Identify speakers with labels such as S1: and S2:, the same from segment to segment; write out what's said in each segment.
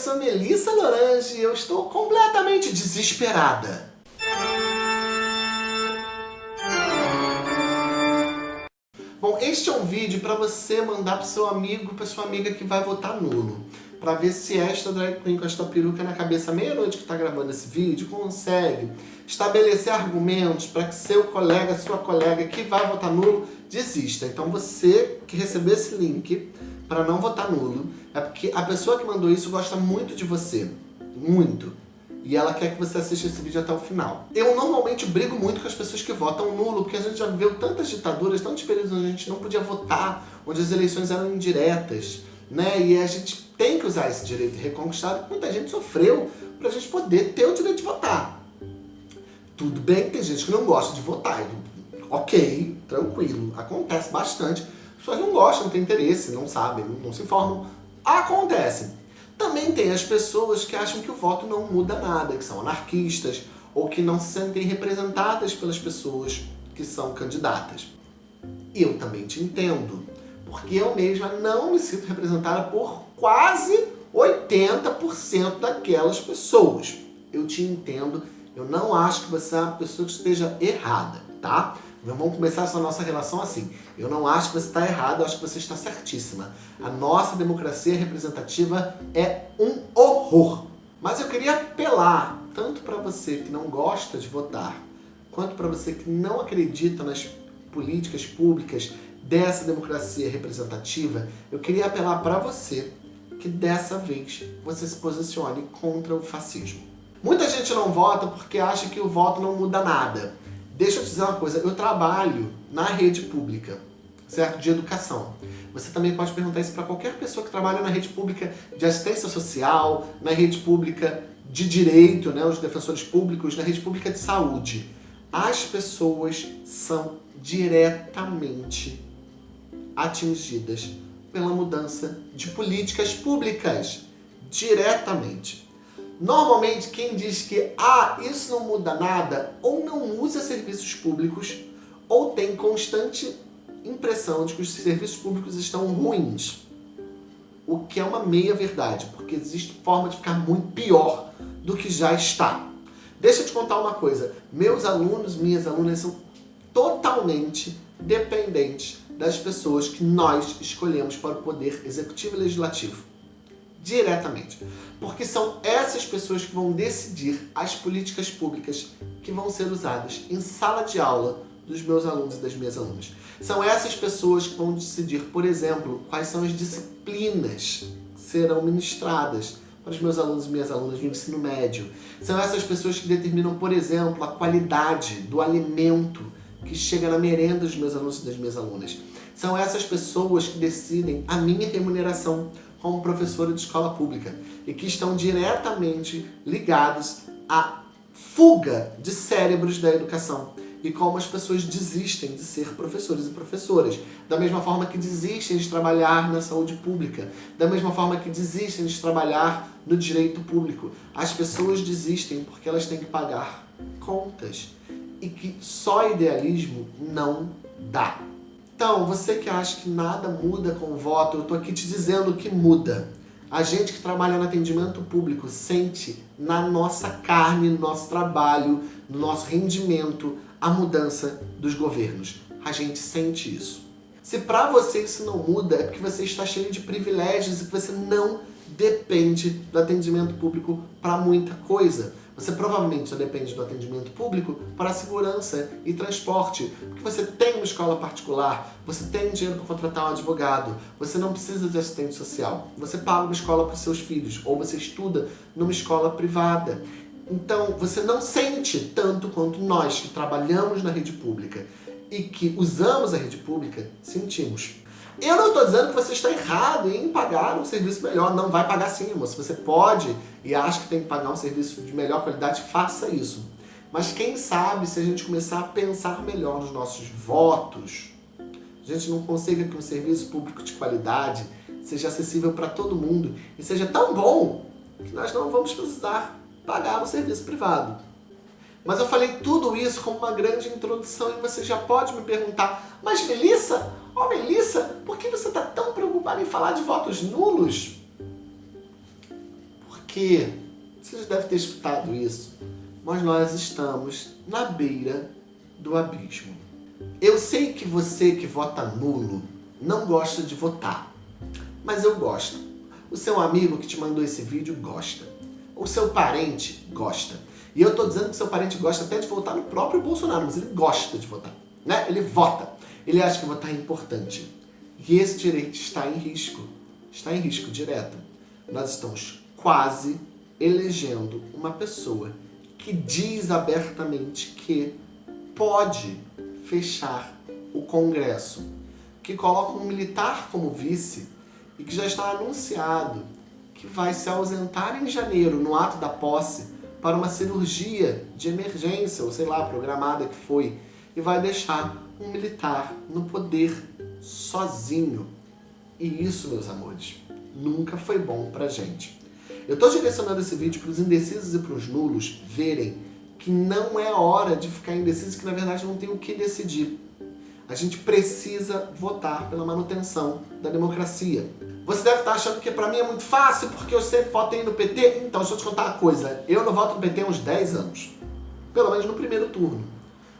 S1: sou Melissa Lorange e eu estou completamente desesperada. Bom, este é um vídeo para você mandar para seu amigo, para sua amiga que vai votar nulo. Para ver se esta drag queen com esta peruca na cabeça meia-noite que está gravando esse vídeo consegue estabelecer argumentos para que seu colega, sua colega que vai votar nulo desista. Então você que recebeu esse link para não votar nulo, é porque a pessoa que mandou isso gosta muito de você. Muito. E ela quer que você assista esse vídeo até o final. Eu normalmente brigo muito com as pessoas que votam nulo, porque a gente já viu tantas ditaduras, tantos períodos onde a gente não podia votar, onde as eleições eram indiretas, né? E a gente tem que usar esse direito reconquistado, muita gente sofreu, para a gente poder ter o direito de votar. Tudo bem que tem gente que não gosta de votar. Ok, tranquilo, acontece bastante pessoas não gostam, não têm interesse, não sabem, não se informam. Acontece. Também tem as pessoas que acham que o voto não muda nada, que são anarquistas, ou que não se sentem representadas pelas pessoas que são candidatas. Eu também te entendo, porque eu mesma não me sinto representada por quase 80% daquelas pessoas. Eu te entendo, eu não acho que você é uma pessoa que esteja errada, tá? Vamos começar essa nossa relação assim. Eu não acho que você está errado, eu acho que você está certíssima. A nossa democracia representativa é um horror. Mas eu queria apelar, tanto para você que não gosta de votar, quanto para você que não acredita nas políticas públicas dessa democracia representativa, eu queria apelar para você que dessa vez você se posicione contra o fascismo. Muita gente não vota porque acha que o voto não muda nada. Deixa eu te dizer uma coisa, eu trabalho na rede pública, certo? De educação. Você também pode perguntar isso para qualquer pessoa que trabalha na rede pública de assistência social, na rede pública de direito, né, os defensores públicos, na rede pública de saúde. As pessoas são diretamente atingidas pela mudança de políticas públicas. Diretamente. Normalmente quem diz que ah, isso não muda nada, ou não usa serviços públicos, ou tem constante impressão de que os serviços públicos estão ruins. O que é uma meia verdade, porque existe forma de ficar muito pior do que já está. Deixa eu te contar uma coisa, meus alunos, minhas alunas são totalmente dependentes das pessoas que nós escolhemos para o poder executivo e legislativo diretamente. Porque são essas pessoas que vão decidir as políticas públicas que vão ser usadas em sala de aula dos meus alunos e das minhas alunas. São essas pessoas que vão decidir, por exemplo, quais são as disciplinas que serão ministradas para os meus alunos e minhas alunas no ensino médio. São essas pessoas que determinam, por exemplo, a qualidade do alimento que chega na merenda dos meus alunos e das minhas alunas. São essas pessoas que decidem a minha remuneração, como professora de escola pública e que estão diretamente ligados à fuga de cérebros da educação e como as pessoas desistem de ser professores e professoras, da mesma forma que desistem de trabalhar na saúde pública, da mesma forma que desistem de trabalhar no direito público. As pessoas desistem porque elas têm que pagar contas e que só idealismo não dá. Então, você que acha que nada muda com o voto, eu estou aqui te dizendo que muda. A gente que trabalha no atendimento público sente na nossa carne, no nosso trabalho, no nosso rendimento, a mudança dos governos. A gente sente isso. Se para você isso não muda, é porque você está cheio de privilégios e que você não depende do atendimento público para muita coisa. Você provavelmente só depende do atendimento público para segurança e transporte, porque você tem uma escola particular, você tem dinheiro para contratar um advogado, você não precisa de assistente social, você paga uma escola para os seus filhos, ou você estuda numa escola privada. Então, você não sente tanto quanto nós que trabalhamos na rede pública e que usamos a rede pública, sentimos. Eu não estou dizendo que você está errado em pagar um serviço melhor. Não vai pagar sim, moço. Você pode e acha que tem que pagar um serviço de melhor qualidade, faça isso. Mas quem sabe se a gente começar a pensar melhor nos nossos votos, a gente não consiga que um serviço público de qualidade seja acessível para todo mundo e seja tão bom que nós não vamos precisar pagar um serviço privado. Mas eu falei tudo isso como uma grande introdução e você já pode me perguntar, mas Melissa, ó oh, Melissa, por que você está tão preocupada em falar de votos nulos? porque, você já deve ter escutado isso, mas nós estamos na beira do abismo. Eu sei que você que vota nulo não gosta de votar, mas eu gosto. O seu amigo que te mandou esse vídeo gosta. O seu parente gosta. E eu tô dizendo que seu parente gosta até de votar no próprio Bolsonaro, mas ele gosta de votar. Né? Ele vota. Ele acha que votar é importante. E esse direito está em risco. Está em risco direto. Nós estamos quase elegendo uma pessoa que diz abertamente que pode fechar o Congresso, que coloca um militar como vice e que já está anunciado que vai se ausentar em janeiro, no ato da posse, para uma cirurgia de emergência, ou sei lá, programada que foi, e vai deixar um militar no poder sozinho. E isso, meus amores, nunca foi bom pra gente. Eu estou direcionando esse vídeo para os indecisos e para os nulos verem que não é hora de ficar indeciso, que na verdade não tem o que decidir. A gente precisa votar pela manutenção da democracia. Você deve estar achando que para mim é muito fácil, porque eu sempre votei no PT. Então, deixa eu te contar uma coisa. Eu não voto no PT há uns 10 anos. Pelo menos no primeiro turno.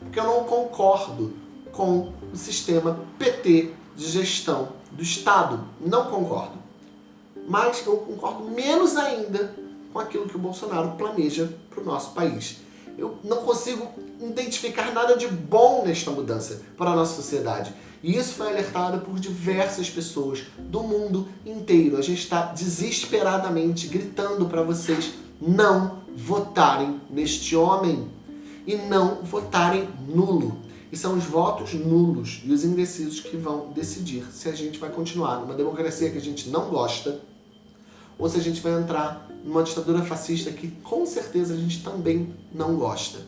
S1: Porque eu não concordo com o sistema PT de gestão do Estado. Não concordo. Mas eu concordo menos ainda com aquilo que o Bolsonaro planeja para o nosso país. Eu não consigo identificar nada de bom nesta mudança para a nossa sociedade. E isso foi alertado por diversas pessoas do mundo inteiro. A gente está desesperadamente gritando para vocês não votarem neste homem e não votarem nulo. E são os votos nulos e os indecisos que vão decidir se a gente vai continuar numa democracia que a gente não gosta ou se a gente vai entrar numa ditadura fascista que com certeza a gente também não gosta.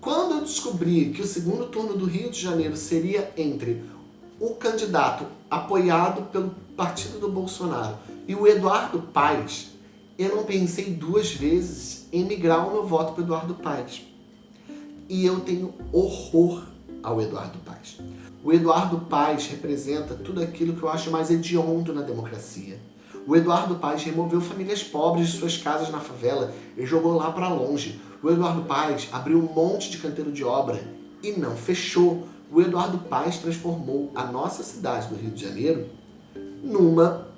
S1: Quando eu descobri que o segundo turno do Rio de Janeiro seria entre o candidato apoiado pelo partido do Bolsonaro e o Eduardo Paes, eu não pensei duas vezes em migrar o meu voto para Eduardo Paes. E eu tenho horror ao Eduardo Paes. O Eduardo Paes representa tudo aquilo que eu acho mais hediondo na democracia. O Eduardo Paes removeu famílias pobres de suas casas na favela e jogou lá para longe. O Eduardo Paes abriu um monte de canteiro de obra e não fechou. O Eduardo Paes transformou a nossa cidade do Rio de Janeiro numa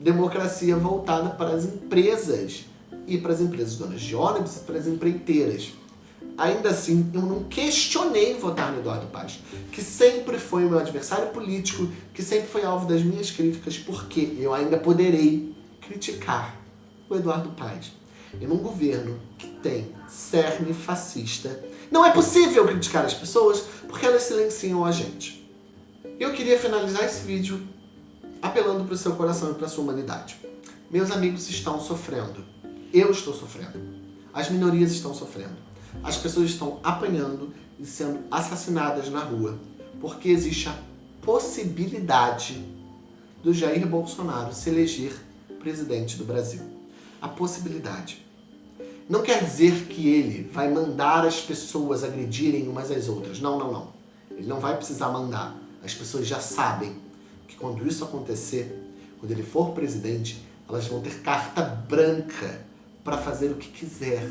S1: democracia voltada para as empresas e para as empresas donas de ônibus e para as empreiteiras. Ainda assim, eu não questionei votar no Eduardo Paes, que sempre foi o meu adversário político, que sempre foi alvo das minhas críticas, porque eu ainda poderei criticar o Eduardo Paes. E num governo que tem cerne fascista, não é possível criticar as pessoas porque elas silenciam a gente. Eu queria finalizar esse vídeo apelando para o seu coração e para a sua humanidade. Meus amigos estão sofrendo. Eu estou sofrendo. As minorias estão sofrendo. As pessoas estão apanhando e sendo assassinadas na rua porque existe a possibilidade do Jair Bolsonaro se eleger presidente do Brasil. A possibilidade. Não quer dizer que ele vai mandar as pessoas agredirem umas às outras. Não, não, não. Ele não vai precisar mandar. As pessoas já sabem que quando isso acontecer, quando ele for presidente, elas vão ter carta branca para fazer o que quiser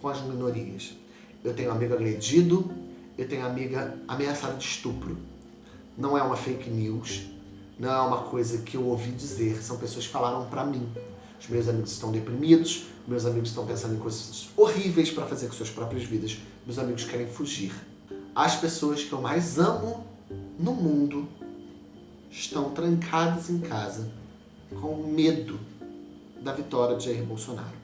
S1: com as minorias. Eu tenho amigo agredido, eu tenho amiga ameaçada de estupro. Não é uma fake news, não é uma coisa que eu ouvi dizer, são pessoas que falaram para mim. Os meus amigos estão deprimidos, meus amigos estão pensando em coisas horríveis para fazer com suas próprias vidas, meus amigos querem fugir. As pessoas que eu mais amo no mundo estão trancadas em casa com medo da vitória de Jair Bolsonaro.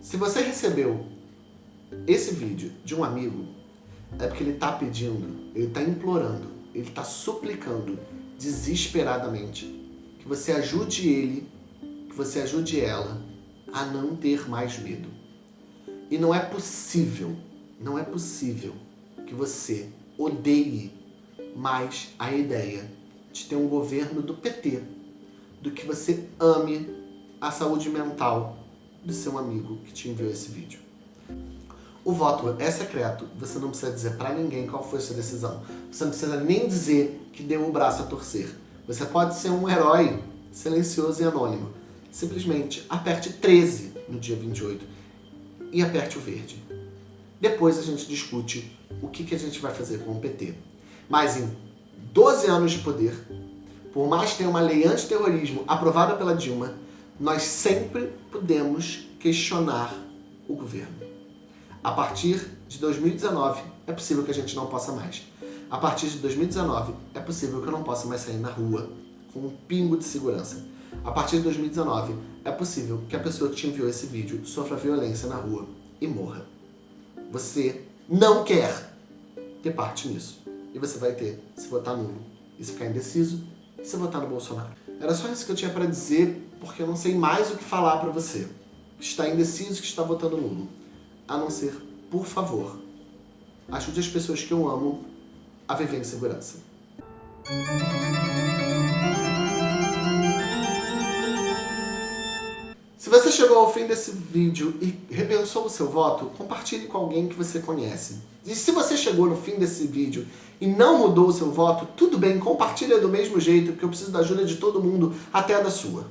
S1: Se você recebeu esse vídeo de um amigo, é porque ele está pedindo, ele está implorando, ele está suplicando desesperadamente que você ajude ele que você ajude ela a não ter mais medo. E não é possível, não é possível que você odeie mais a ideia de ter um governo do PT do que você ame a saúde mental do seu amigo que te enviou esse vídeo. O voto é secreto, você não precisa dizer para ninguém qual foi sua decisão. Você não precisa nem dizer que deu o braço a torcer. Você pode ser um herói silencioso e anônimo simplesmente aperte 13 no dia 28 e aperte o verde. Depois a gente discute o que, que a gente vai fazer com o PT. Mas em 12 anos de poder, por mais que tenha uma lei antiterrorismo aprovada pela Dilma, nós sempre podemos questionar o governo. A partir de 2019, é possível que a gente não possa mais. A partir de 2019, é possível que eu não possa mais sair na rua com um pingo de segurança. A partir de 2019, é possível que a pessoa que te enviou esse vídeo sofra violência na rua e morra. Você não quer ter parte nisso. E você vai ter se votar nulo e se ficar indeciso e se votar no Bolsonaro. Era só isso que eu tinha para dizer, porque eu não sei mais o que falar para você. Que está indeciso, que está votando nulo. A não ser, por favor, ajude as pessoas que eu amo a viver em segurança. Se você chegou ao fim desse vídeo e repensou o seu voto, compartilhe com alguém que você conhece. E se você chegou no fim desse vídeo e não mudou o seu voto, tudo bem, compartilha do mesmo jeito, porque eu preciso da ajuda de todo mundo, até a da sua.